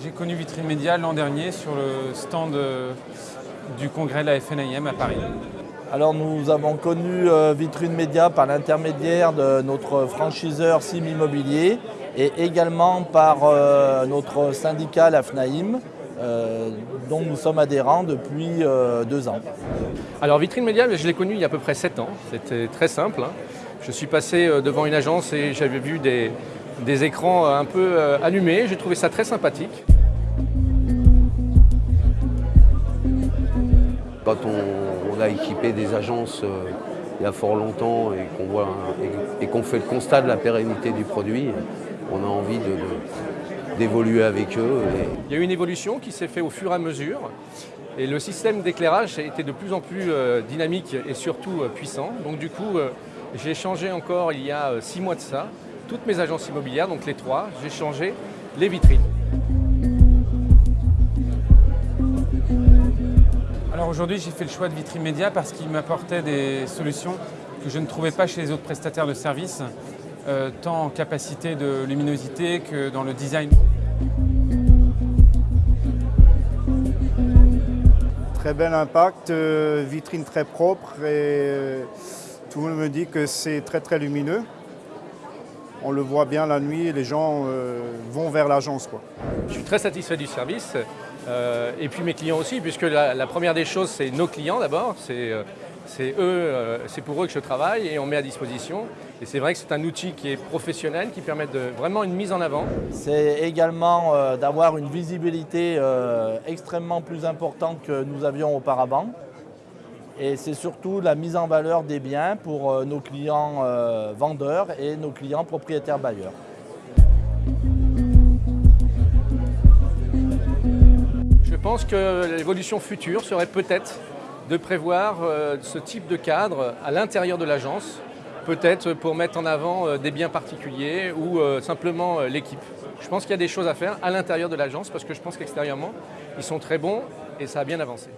J'ai connu Vitrine Média l'an dernier sur le stand euh, du congrès de la FNIM à Paris. Alors nous avons connu euh, Vitrine Média par l'intermédiaire de notre franchiseur Sim Immobilier et également par euh, notre syndicat la FNAIM dont nous sommes adhérents depuis deux ans. Alors Vitrine Média, je l'ai connu il y a à peu près sept ans. C'était très simple. Je suis passé devant une agence et j'avais vu des, des écrans un peu allumés. J'ai trouvé ça très sympathique. Quand on, a équipé des agences euh, il y a fort longtemps et qu'on et, qu'on fait le constat de la pérennité du produit, on a envie d'évoluer avec eux. Il y a eu une évolution qui s'est faite au fur et à mesure et le système d'éclairage a été de plus en plus euh, dynamique et surtout euh, puissant. Donc du coup, j'ai changé encore il y a six mois de ça, toutes mes agences immobilières, donc les trois, j'ai changé les vitrines. Alors aujourd'hui, j'ai fait le choix de Vitrine Média parce qu'il m'apportait des solutions que je ne trouvais pas chez les autres prestataires de services, euh, tant en capacité de luminosité que dans le design. Très bel impact, euh, vitrine très propre et euh, tout le monde me dit que c'est très très lumineux. On le voit bien la nuit et les gens vont vers l'agence. Je suis très satisfait du service. Euh, et puis mes clients aussi, puisque la, première des choses, c'est nos clients d'abord, c'est euh, eux, euh, c'est pour eux que je travaille et on met à disposition. Et c'est vrai que c'est un outil qui est professionnel, qui permet de, vraiment une mise en avant. C'est également d'avoir une visibilité extrêmement plus importante que nous avions auparavant. Et c'est surtout la mise en valeur des biens pour nos clients vendeurs et nos clients propriétaires bailleurs. Je pense que l'évolution future serait peut-être de prévoir euh, ce type de cadre à l'intérieur de l'agence, peut-être pour mettre en avant euh, des biens particuliers ou euh, simplement l'équipe. Je pense qu'il y a des choses à faire à l'intérieur de l'agence parce que je pense qu'extérieurement, ils sont très bons et ça a bien avancé.